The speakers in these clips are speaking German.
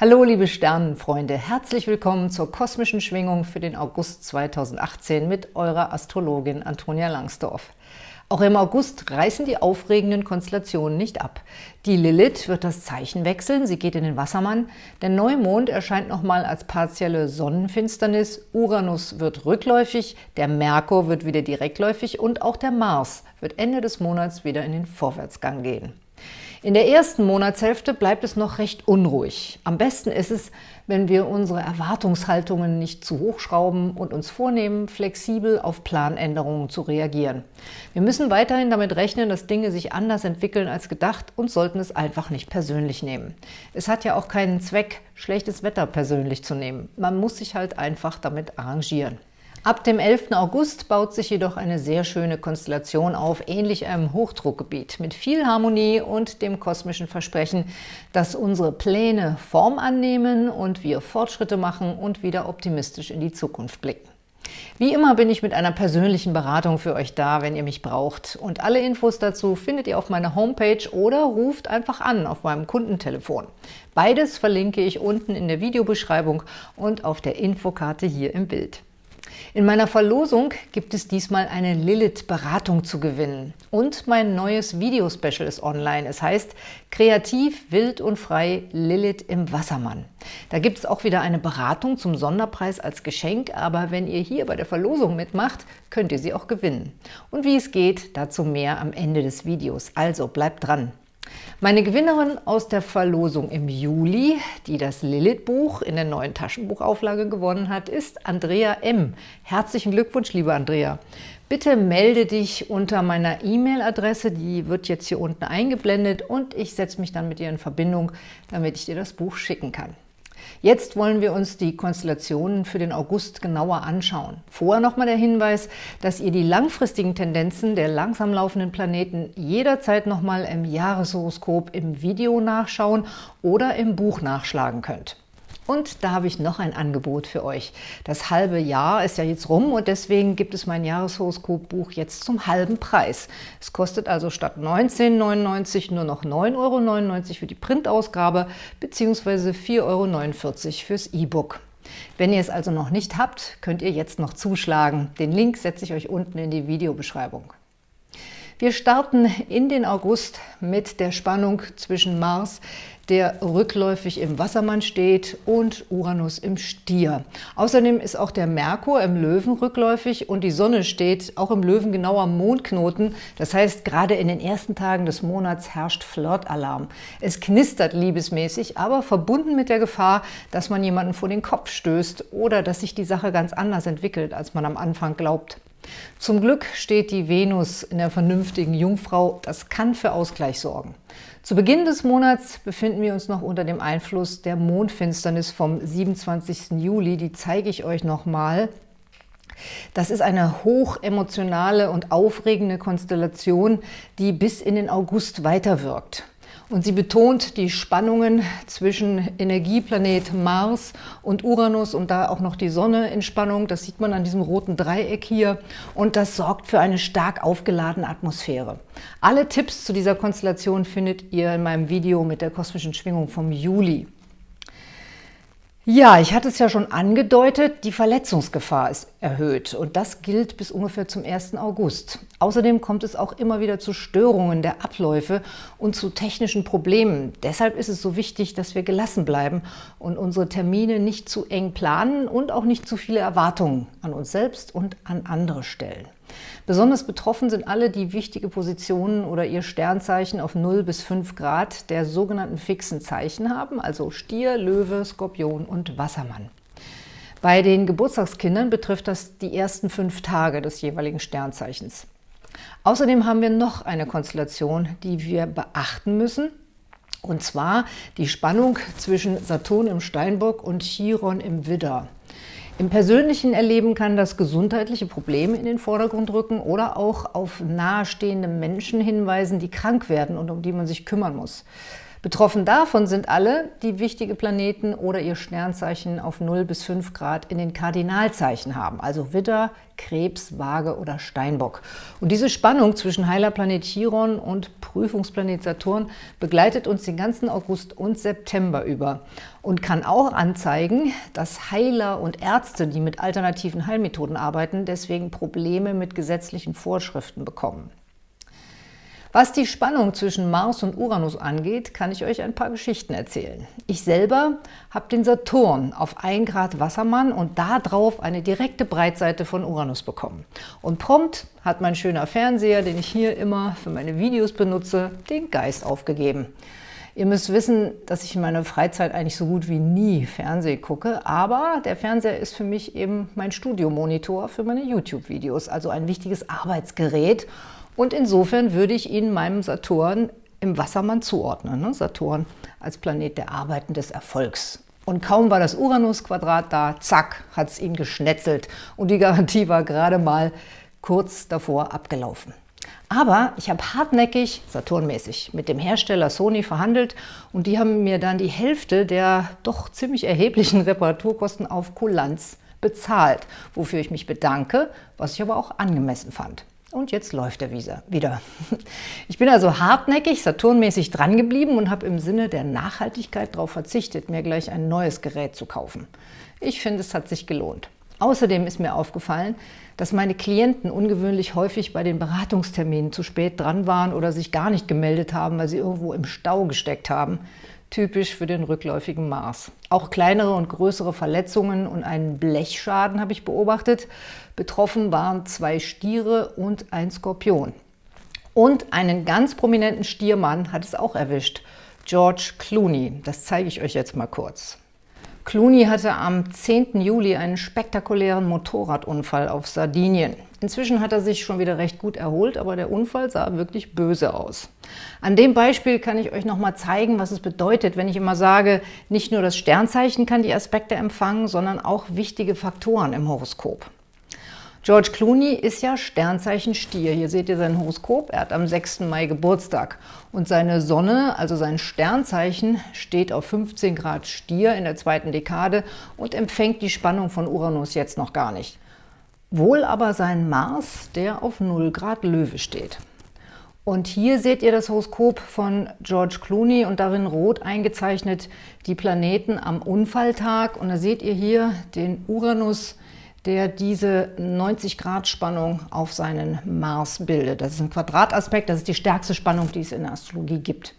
Hallo liebe Sternenfreunde, herzlich willkommen zur kosmischen Schwingung für den August 2018 mit eurer Astrologin Antonia Langsdorf. Auch im August reißen die aufregenden Konstellationen nicht ab. Die Lilith wird das Zeichen wechseln, sie geht in den Wassermann, der Neumond erscheint nochmal als partielle Sonnenfinsternis, Uranus wird rückläufig, der Merkur wird wieder direktläufig und auch der Mars wird Ende des Monats wieder in den Vorwärtsgang gehen. In der ersten Monatshälfte bleibt es noch recht unruhig. Am besten ist es, wenn wir unsere Erwartungshaltungen nicht zu hoch schrauben und uns vornehmen, flexibel auf Planänderungen zu reagieren. Wir müssen weiterhin damit rechnen, dass Dinge sich anders entwickeln als gedacht und sollten es einfach nicht persönlich nehmen. Es hat ja auch keinen Zweck, schlechtes Wetter persönlich zu nehmen. Man muss sich halt einfach damit arrangieren. Ab dem 11. August baut sich jedoch eine sehr schöne Konstellation auf, ähnlich einem Hochdruckgebiet, mit viel Harmonie und dem kosmischen Versprechen, dass unsere Pläne Form annehmen und wir Fortschritte machen und wieder optimistisch in die Zukunft blicken. Wie immer bin ich mit einer persönlichen Beratung für euch da, wenn ihr mich braucht. Und alle Infos dazu findet ihr auf meiner Homepage oder ruft einfach an auf meinem Kundentelefon. Beides verlinke ich unten in der Videobeschreibung und auf der Infokarte hier im Bild. In meiner Verlosung gibt es diesmal eine Lilith-Beratung zu gewinnen. Und mein neues Videospecial ist online. Es heißt Kreativ, wild und frei Lilith im Wassermann. Da gibt es auch wieder eine Beratung zum Sonderpreis als Geschenk, aber wenn ihr hier bei der Verlosung mitmacht, könnt ihr sie auch gewinnen. Und wie es geht, dazu mehr am Ende des Videos. Also bleibt dran! Meine Gewinnerin aus der Verlosung im Juli, die das Lilith-Buch in der neuen Taschenbuchauflage gewonnen hat, ist Andrea M. Herzlichen Glückwunsch, liebe Andrea! Bitte melde dich unter meiner E-Mail-Adresse, die wird jetzt hier unten eingeblendet und ich setze mich dann mit dir in Verbindung, damit ich dir das Buch schicken kann. Jetzt wollen wir uns die Konstellationen für den August genauer anschauen. Vorher nochmal der Hinweis, dass ihr die langfristigen Tendenzen der langsam laufenden Planeten jederzeit nochmal im Jahreshoroskop im Video nachschauen oder im Buch nachschlagen könnt. Und da habe ich noch ein Angebot für euch. Das halbe Jahr ist ja jetzt rum und deswegen gibt es mein Jahreshoroskop-Buch jetzt zum halben Preis. Es kostet also statt 19,99 nur noch 9,99 Euro für die Printausgabe bzw. 4,49 Euro fürs E-Book. Wenn ihr es also noch nicht habt, könnt ihr jetzt noch zuschlagen. Den Link setze ich euch unten in die Videobeschreibung. Wir starten in den August mit der Spannung zwischen Mars, der rückläufig im Wassermann steht, und Uranus im Stier. Außerdem ist auch der Merkur im Löwen rückläufig und die Sonne steht auch im Löwen genau am Mondknoten. Das heißt, gerade in den ersten Tagen des Monats herrscht Flirtalarm. Es knistert liebesmäßig, aber verbunden mit der Gefahr, dass man jemanden vor den Kopf stößt oder dass sich die Sache ganz anders entwickelt, als man am Anfang glaubt. Zum Glück steht die Venus in der vernünftigen Jungfrau. Das kann für Ausgleich sorgen. Zu Beginn des Monats befinden wir uns noch unter dem Einfluss der Mondfinsternis vom 27. Juli. Die zeige ich euch nochmal. Das ist eine hochemotionale und aufregende Konstellation, die bis in den August weiterwirkt. Und sie betont die Spannungen zwischen Energieplanet Mars und Uranus und da auch noch die Sonne in Spannung. Das sieht man an diesem roten Dreieck hier. Und das sorgt für eine stark aufgeladene Atmosphäre. Alle Tipps zu dieser Konstellation findet ihr in meinem Video mit der kosmischen Schwingung vom Juli. Ja, ich hatte es ja schon angedeutet, die Verletzungsgefahr ist erhöht und das gilt bis ungefähr zum 1. August. Außerdem kommt es auch immer wieder zu Störungen der Abläufe und zu technischen Problemen. Deshalb ist es so wichtig, dass wir gelassen bleiben und unsere Termine nicht zu eng planen und auch nicht zu viele Erwartungen an uns selbst und an andere stellen. Besonders betroffen sind alle, die wichtige Positionen oder ihr Sternzeichen auf 0 bis 5 Grad der sogenannten fixen Zeichen haben, also Stier, Löwe, Skorpion und Wassermann. Bei den Geburtstagskindern betrifft das die ersten fünf Tage des jeweiligen Sternzeichens. Außerdem haben wir noch eine Konstellation, die wir beachten müssen, und zwar die Spannung zwischen Saturn im Steinbock und Chiron im Widder. Im persönlichen Erleben kann das gesundheitliche Probleme in den Vordergrund rücken oder auch auf nahestehende Menschen hinweisen, die krank werden und um die man sich kümmern muss. Betroffen davon sind alle, die wichtige Planeten oder ihr Sternzeichen auf 0 bis 5 Grad in den Kardinalzeichen haben, also Widder, Krebs, Waage oder Steinbock. Und diese Spannung zwischen Heilerplanet Chiron und Prüfungsplanet Saturn begleitet uns den ganzen August und September über und kann auch anzeigen, dass Heiler und Ärzte, die mit alternativen Heilmethoden arbeiten, deswegen Probleme mit gesetzlichen Vorschriften bekommen. Was die Spannung zwischen Mars und Uranus angeht, kann ich euch ein paar Geschichten erzählen. Ich selber habe den Saturn auf 1 Grad Wassermann und darauf eine direkte Breitseite von Uranus bekommen. Und prompt hat mein schöner Fernseher, den ich hier immer für meine Videos benutze, den Geist aufgegeben. Ihr müsst wissen, dass ich in meiner Freizeit eigentlich so gut wie nie Fernsehen gucke, aber der Fernseher ist für mich eben mein Studiomonitor für meine YouTube-Videos, also ein wichtiges Arbeitsgerät und insofern würde ich ihn meinem Saturn im Wassermann zuordnen. Ne? Saturn als Planet der Arbeit und des Erfolgs. Und kaum war das Uranus-Quadrat da, zack, hat es ihn geschnetzelt. Und die Garantie war gerade mal kurz davor abgelaufen. Aber ich habe hartnäckig, Saturnmäßig, mit dem Hersteller Sony verhandelt und die haben mir dann die Hälfte der doch ziemlich erheblichen Reparaturkosten auf Kulanz bezahlt, wofür ich mich bedanke, was ich aber auch angemessen fand. Und jetzt läuft der Visa wieder. Ich bin also hartnäckig, Saturnmäßig dran geblieben und habe im Sinne der Nachhaltigkeit darauf verzichtet, mir gleich ein neues Gerät zu kaufen. Ich finde, es hat sich gelohnt. Außerdem ist mir aufgefallen, dass meine Klienten ungewöhnlich häufig bei den Beratungsterminen zu spät dran waren oder sich gar nicht gemeldet haben, weil sie irgendwo im Stau gesteckt haben typisch für den rückläufigen Mars. Auch kleinere und größere Verletzungen und einen Blechschaden habe ich beobachtet. Betroffen waren zwei Stiere und ein Skorpion. Und einen ganz prominenten Stiermann hat es auch erwischt, George Clooney. Das zeige ich euch jetzt mal kurz. Clooney hatte am 10. Juli einen spektakulären Motorradunfall auf Sardinien. Inzwischen hat er sich schon wieder recht gut erholt, aber der Unfall sah wirklich böse aus. An dem Beispiel kann ich euch noch mal zeigen, was es bedeutet, wenn ich immer sage, nicht nur das Sternzeichen kann die Aspekte empfangen, sondern auch wichtige Faktoren im Horoskop. George Clooney ist ja Sternzeichen Stier. Hier seht ihr sein Horoskop. Er hat am 6. Mai Geburtstag. Und seine Sonne, also sein Sternzeichen, steht auf 15 Grad Stier in der zweiten Dekade und empfängt die Spannung von Uranus jetzt noch gar nicht. Wohl aber sein Mars, der auf 0 Grad Löwe steht. Und hier seht ihr das Horoskop von George Clooney und darin rot eingezeichnet die Planeten am Unfalltag. Und da seht ihr hier den Uranus, der diese 90-Grad-Spannung auf seinen Mars bildet. Das ist ein Quadrataspekt, das ist die stärkste Spannung, die es in der Astrologie gibt.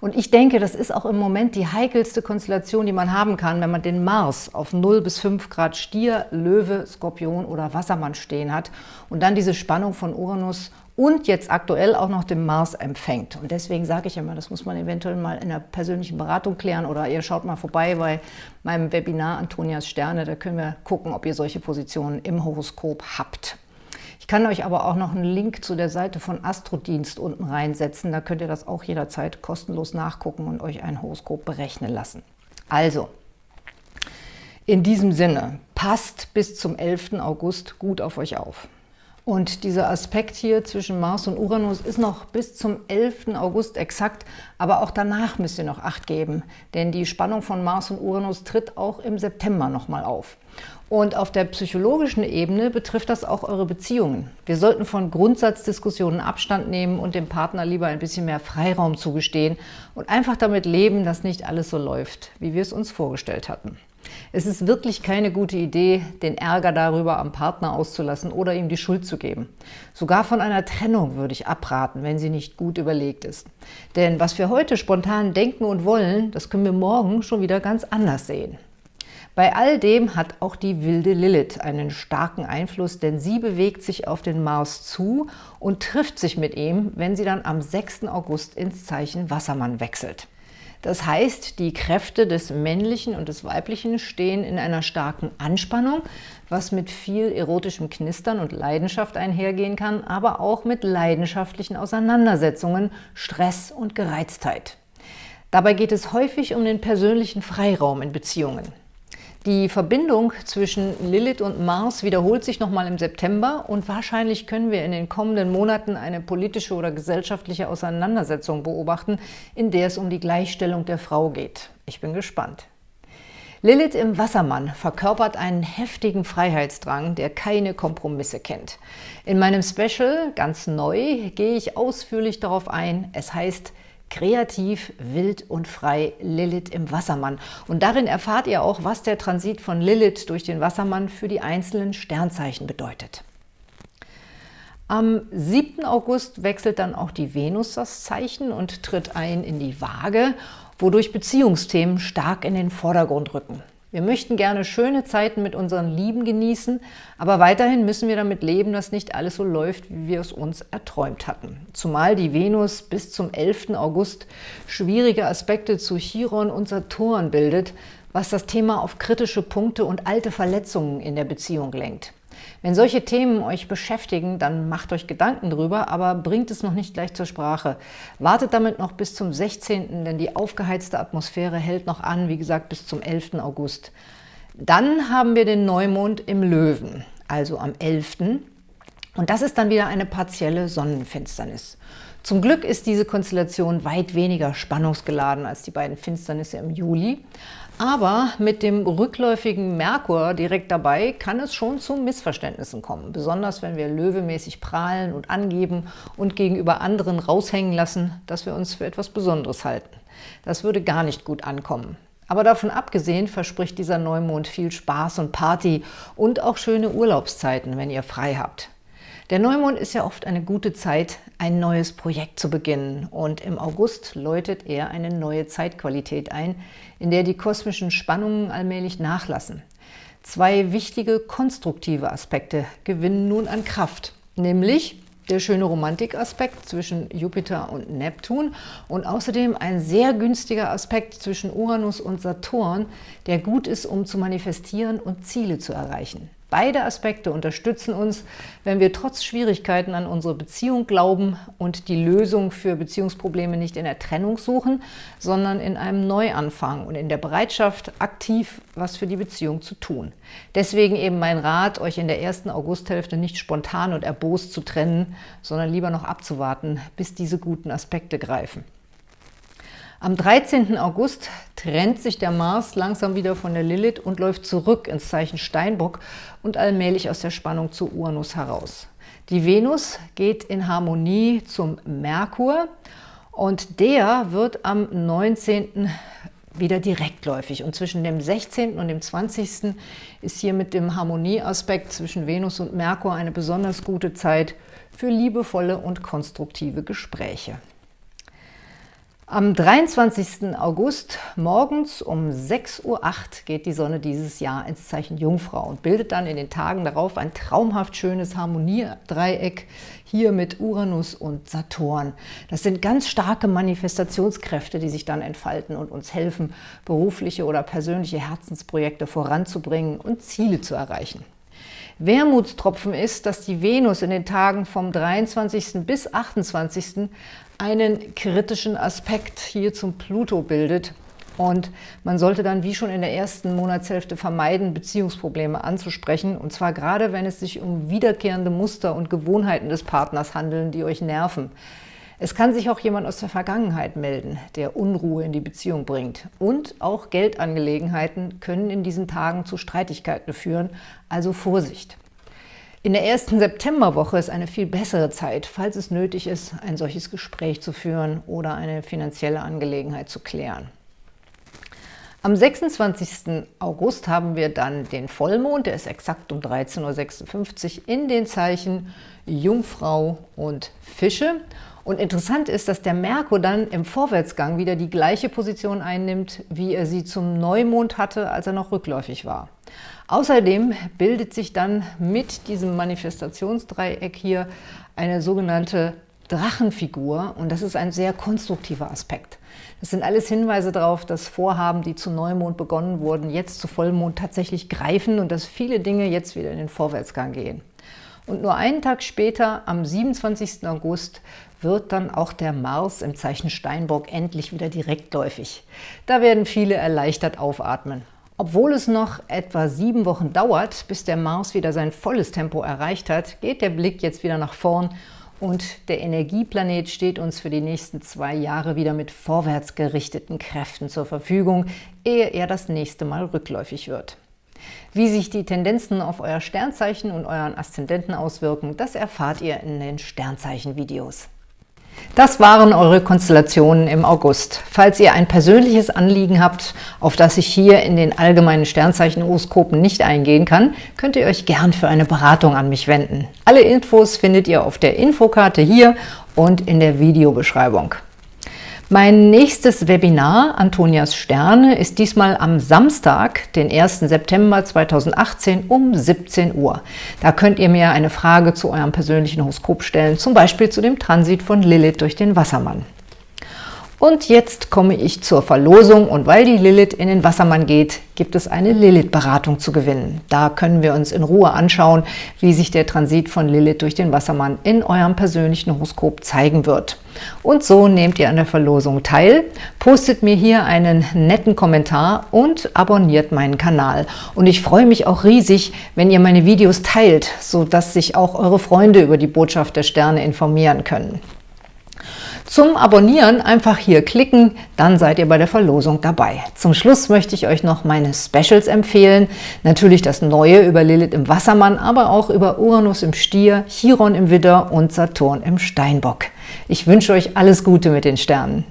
Und ich denke, das ist auch im Moment die heikelste Konstellation, die man haben kann, wenn man den Mars auf 0 bis 5 Grad Stier, Löwe, Skorpion oder Wassermann stehen hat und dann diese Spannung von Uranus und jetzt aktuell auch noch den Mars empfängt. Und deswegen sage ich immer, das muss man eventuell mal in der persönlichen Beratung klären oder ihr schaut mal vorbei bei meinem Webinar Antonias Sterne, da können wir gucken, ob ihr solche Positionen im Horoskop habt. Ich kann euch aber auch noch einen Link zu der Seite von Astrodienst unten reinsetzen, da könnt ihr das auch jederzeit kostenlos nachgucken und euch ein Horoskop berechnen lassen. Also, in diesem Sinne, passt bis zum 11. August gut auf euch auf. Und dieser Aspekt hier zwischen Mars und Uranus ist noch bis zum 11. August exakt, aber auch danach müsst ihr noch Acht geben, denn die Spannung von Mars und Uranus tritt auch im September nochmal auf. Und auf der psychologischen Ebene betrifft das auch eure Beziehungen. Wir sollten von Grundsatzdiskussionen Abstand nehmen und dem Partner lieber ein bisschen mehr Freiraum zugestehen und einfach damit leben, dass nicht alles so läuft, wie wir es uns vorgestellt hatten. Es ist wirklich keine gute Idee, den Ärger darüber am Partner auszulassen oder ihm die Schuld zu geben. Sogar von einer Trennung würde ich abraten, wenn sie nicht gut überlegt ist. Denn was wir heute spontan denken und wollen, das können wir morgen schon wieder ganz anders sehen. Bei all dem hat auch die wilde Lilith einen starken Einfluss, denn sie bewegt sich auf den Mars zu und trifft sich mit ihm, wenn sie dann am 6. August ins Zeichen Wassermann wechselt. Das heißt, die Kräfte des Männlichen und des Weiblichen stehen in einer starken Anspannung, was mit viel erotischem Knistern und Leidenschaft einhergehen kann, aber auch mit leidenschaftlichen Auseinandersetzungen, Stress und Gereiztheit. Dabei geht es häufig um den persönlichen Freiraum in Beziehungen. Die Verbindung zwischen Lilith und Mars wiederholt sich nochmal im September und wahrscheinlich können wir in den kommenden Monaten eine politische oder gesellschaftliche Auseinandersetzung beobachten, in der es um die Gleichstellung der Frau geht. Ich bin gespannt. Lilith im Wassermann verkörpert einen heftigen Freiheitsdrang, der keine Kompromisse kennt. In meinem Special, ganz neu, gehe ich ausführlich darauf ein. Es heißt Kreativ, wild und frei Lilith im Wassermann. Und darin erfahrt ihr auch, was der Transit von Lilith durch den Wassermann für die einzelnen Sternzeichen bedeutet. Am 7. August wechselt dann auch die Venus das Zeichen und tritt ein in die Waage, wodurch Beziehungsthemen stark in den Vordergrund rücken. Wir möchten gerne schöne Zeiten mit unseren Lieben genießen, aber weiterhin müssen wir damit leben, dass nicht alles so läuft, wie wir es uns erträumt hatten. Zumal die Venus bis zum 11. August schwierige Aspekte zu Chiron und Saturn bildet, was das Thema auf kritische Punkte und alte Verletzungen in der Beziehung lenkt. Wenn solche Themen euch beschäftigen, dann macht euch Gedanken drüber, aber bringt es noch nicht gleich zur Sprache. Wartet damit noch bis zum 16., denn die aufgeheizte Atmosphäre hält noch an, wie gesagt, bis zum 11. August. Dann haben wir den Neumond im Löwen, also am 11. Und das ist dann wieder eine partielle Sonnenfinsternis. Zum Glück ist diese Konstellation weit weniger spannungsgeladen als die beiden Finsternisse im Juli. Aber mit dem rückläufigen Merkur direkt dabei kann es schon zu Missverständnissen kommen. Besonders wenn wir löwemäßig prahlen und angeben und gegenüber anderen raushängen lassen, dass wir uns für etwas Besonderes halten. Das würde gar nicht gut ankommen. Aber davon abgesehen verspricht dieser Neumond viel Spaß und Party und auch schöne Urlaubszeiten, wenn ihr frei habt. Der Neumond ist ja oft eine gute Zeit, ein neues Projekt zu beginnen und im August läutet er eine neue Zeitqualität ein, in der die kosmischen Spannungen allmählich nachlassen. Zwei wichtige konstruktive Aspekte gewinnen nun an Kraft, nämlich der schöne Romantikaspekt zwischen Jupiter und Neptun und außerdem ein sehr günstiger Aspekt zwischen Uranus und Saturn, der gut ist, um zu manifestieren und Ziele zu erreichen. Beide Aspekte unterstützen uns, wenn wir trotz Schwierigkeiten an unsere Beziehung glauben und die Lösung für Beziehungsprobleme nicht in der Trennung suchen, sondern in einem Neuanfang und in der Bereitschaft, aktiv was für die Beziehung zu tun. Deswegen eben mein Rat, euch in der ersten Augusthälfte nicht spontan und erbost zu trennen, sondern lieber noch abzuwarten, bis diese guten Aspekte greifen. Am 13. August trennt sich der Mars langsam wieder von der Lilith und läuft zurück ins Zeichen Steinbock und allmählich aus der Spannung zu Uranus heraus. Die Venus geht in Harmonie zum Merkur und der wird am 19. wieder direktläufig. Und zwischen dem 16. und dem 20. ist hier mit dem Harmonieaspekt zwischen Venus und Merkur eine besonders gute Zeit für liebevolle und konstruktive Gespräche. Am 23. August morgens um 6.08 Uhr geht die Sonne dieses Jahr ins Zeichen Jungfrau und bildet dann in den Tagen darauf ein traumhaft schönes Harmoniedreieck hier mit Uranus und Saturn. Das sind ganz starke Manifestationskräfte, die sich dann entfalten und uns helfen, berufliche oder persönliche Herzensprojekte voranzubringen und Ziele zu erreichen. Wermutstropfen ist, dass die Venus in den Tagen vom 23. bis 28 einen kritischen Aspekt hier zum Pluto bildet. Und man sollte dann, wie schon in der ersten Monatshälfte, vermeiden, Beziehungsprobleme anzusprechen. Und zwar gerade, wenn es sich um wiederkehrende Muster und Gewohnheiten des Partners handeln, die euch nerven. Es kann sich auch jemand aus der Vergangenheit melden, der Unruhe in die Beziehung bringt. Und auch Geldangelegenheiten können in diesen Tagen zu Streitigkeiten führen, also Vorsicht. In der ersten Septemberwoche ist eine viel bessere Zeit, falls es nötig ist, ein solches Gespräch zu führen oder eine finanzielle Angelegenheit zu klären. Am 26. August haben wir dann den Vollmond, der ist exakt um 13.56 Uhr in den Zeichen Jungfrau und Fische. Und interessant ist, dass der Merkur dann im Vorwärtsgang wieder die gleiche Position einnimmt, wie er sie zum Neumond hatte, als er noch rückläufig war. Außerdem bildet sich dann mit diesem Manifestationsdreieck hier eine sogenannte Drachenfigur und das ist ein sehr konstruktiver Aspekt. Das sind alles Hinweise darauf, dass Vorhaben, die zu Neumond begonnen wurden, jetzt zu Vollmond tatsächlich greifen und dass viele Dinge jetzt wieder in den Vorwärtsgang gehen. Und nur einen Tag später, am 27. August, wird dann auch der Mars im Zeichen Steinbock endlich wieder direktläufig. Da werden viele erleichtert aufatmen. Obwohl es noch etwa sieben Wochen dauert, bis der Mars wieder sein volles Tempo erreicht hat, geht der Blick jetzt wieder nach vorn und der Energieplanet steht uns für die nächsten zwei Jahre wieder mit vorwärts gerichteten Kräften zur Verfügung, ehe er das nächste Mal rückläufig wird. Wie sich die Tendenzen auf euer Sternzeichen und euren Aszendenten auswirken, das erfahrt ihr in den Sternzeichen-Videos. Das waren eure Konstellationen im August. Falls ihr ein persönliches Anliegen habt, auf das ich hier in den allgemeinen Sternzeichen-Horoskopen nicht eingehen kann, könnt ihr euch gern für eine Beratung an mich wenden. Alle Infos findet ihr auf der Infokarte hier und in der Videobeschreibung. Mein nächstes Webinar, Antonias Sterne, ist diesmal am Samstag, den 1. September 2018 um 17 Uhr. Da könnt ihr mir eine Frage zu eurem persönlichen Horoskop stellen, zum Beispiel zu dem Transit von Lilith durch den Wassermann. Und jetzt komme ich zur Verlosung und weil die Lilith in den Wassermann geht, gibt es eine Lilith-Beratung zu gewinnen. Da können wir uns in Ruhe anschauen, wie sich der Transit von Lilith durch den Wassermann in eurem persönlichen Horoskop zeigen wird. Und so nehmt ihr an der Verlosung teil, postet mir hier einen netten Kommentar und abonniert meinen Kanal. Und ich freue mich auch riesig, wenn ihr meine Videos teilt, sodass sich auch eure Freunde über die Botschaft der Sterne informieren können. Zum Abonnieren einfach hier klicken, dann seid ihr bei der Verlosung dabei. Zum Schluss möchte ich euch noch meine Specials empfehlen. Natürlich das Neue über Lilith im Wassermann, aber auch über Uranus im Stier, Chiron im Widder und Saturn im Steinbock. Ich wünsche euch alles Gute mit den Sternen.